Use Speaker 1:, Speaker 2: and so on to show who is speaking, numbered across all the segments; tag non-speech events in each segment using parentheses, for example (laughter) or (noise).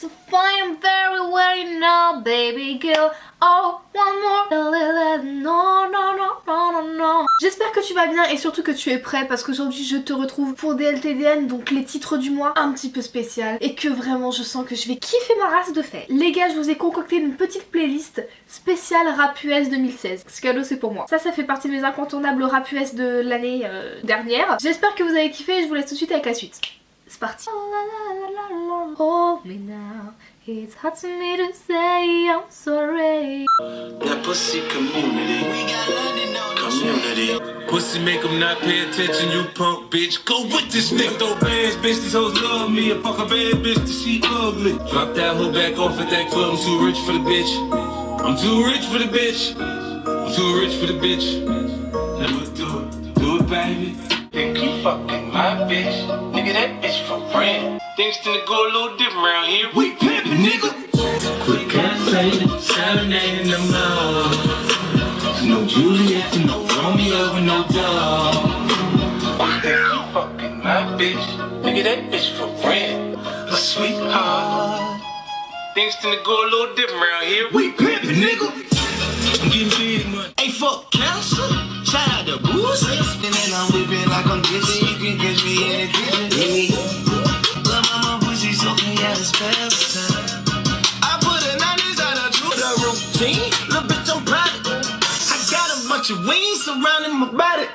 Speaker 1: so fine. Oh, non. J'espère que tu vas bien et surtout que tu es prêt parce qu'aujourd'hui je te retrouve pour DLTDN, donc les titres du mois un petit peu spécial et que vraiment je sens que je vais kiffer ma race de fait. Les gars, je vous ai concocté une petite playlist spéciale rap US 2016. Ce c'est pour moi. Ça, ça fait partie de mes incontournables rap US de l'année euh, dernière. J'espère que vous avez kiffé et je vous laisse tout de suite avec la suite. C'est parti. Oh Hold oh, me now. It's hard to me to say I'm sorry.
Speaker 2: That pussy community. We got London on community. Pussy make them not pay attention, you punk bitch. Go with this nigga. Throw bands, bitch. These hoes love me. I fuck a bad bitch, that she ugly. Drop that hoe back off at that club. I'm too rich for the bitch. I'm too rich for the bitch. I'm too rich for the bitch. Never do it. Do it, baby. Think you fucking my bitch. Nigga, that bitch for friend. Things tend to go a little different around here. We pimpin', nigga. Quick and faded, serenade in the morning. No Juliet, no Romeo, and no dog. Think you fucking my bitch. Nigga, that bitch for friend. A sweetheart. Things tend to go a little different around here. We pimpin', nigga. I'm getting big money. Hey, fuck cancer. Shout out to Boosie. And I'm whipping like I'm dizzy. Routine. Little bitch, I'm proud. I got a bunch of wings surrounding my body.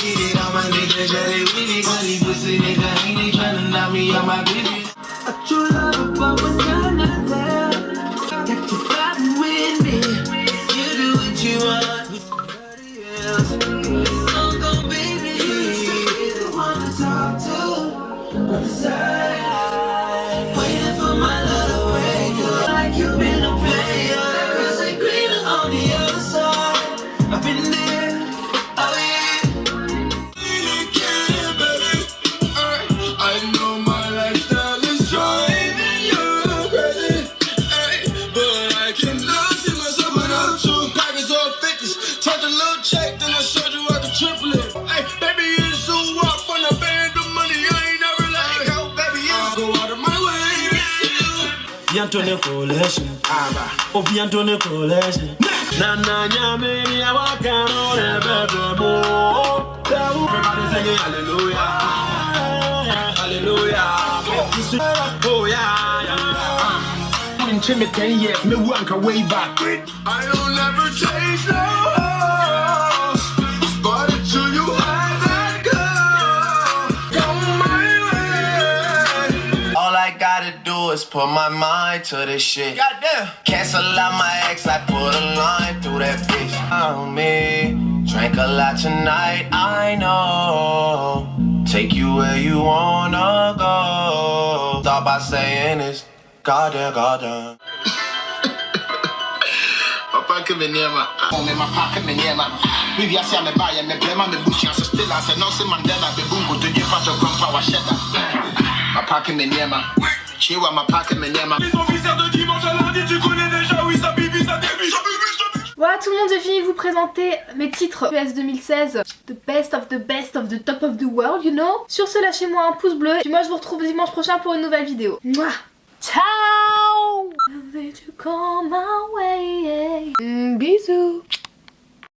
Speaker 2: Get it on my nigga, shut it with it. Cause pussy nigga ain't they tryna knock me out my business. A true love, but when you're not there, got you fighting with me. You do what you want somebody else. Go, baby. You're the one to talk to. On the side, you.
Speaker 3: bientôt les collection oh bientôt les collection nana nyame ya wakano le bebe mo. Everybody singing hallelujah. Hallelujah. Oh yeah yeah.
Speaker 4: Been trim me 10 years, me wank way back.
Speaker 2: I don't ever change no do is put my mind to this shit. Goddamn. Cancel out my ex, I put a line through that bitch. On me, drank a lot tonight, I know. Take you where you wanna go. Start by saying this. Goddamn, goddamn. (laughs)
Speaker 4: Papa que me niema, me (laughs) ma pa que me niema. Bibi asi me ba ye me blema me bushi so still as a Nelson Mandela be bungo to give out your grandpa wa sheda. Ma pa que me niema. Chiwa ma pa que me niema.
Speaker 2: Les officiers de dimanche à lundi, tu connais déjà, oui, ça bibi, ça début, ça bibi, ça bibi.
Speaker 1: Voilà tout le monde, j'ai fini de vous présenter mes titres US 2016. The best of the best of the top of the world, you know. Sur ce, lâchez-moi un pouce bleu. Puis moi, je vous retrouve dimanche prochain pour une nouvelle vidéo. Mouah Ciao Did you come my way? Mm, bisous